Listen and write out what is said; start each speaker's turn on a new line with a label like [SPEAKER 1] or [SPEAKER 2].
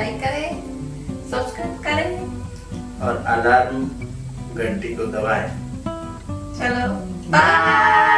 [SPEAKER 1] Like करें subscribe करें।
[SPEAKER 2] और अलार्म घंटी को दबाएँ।
[SPEAKER 1] चलो बाय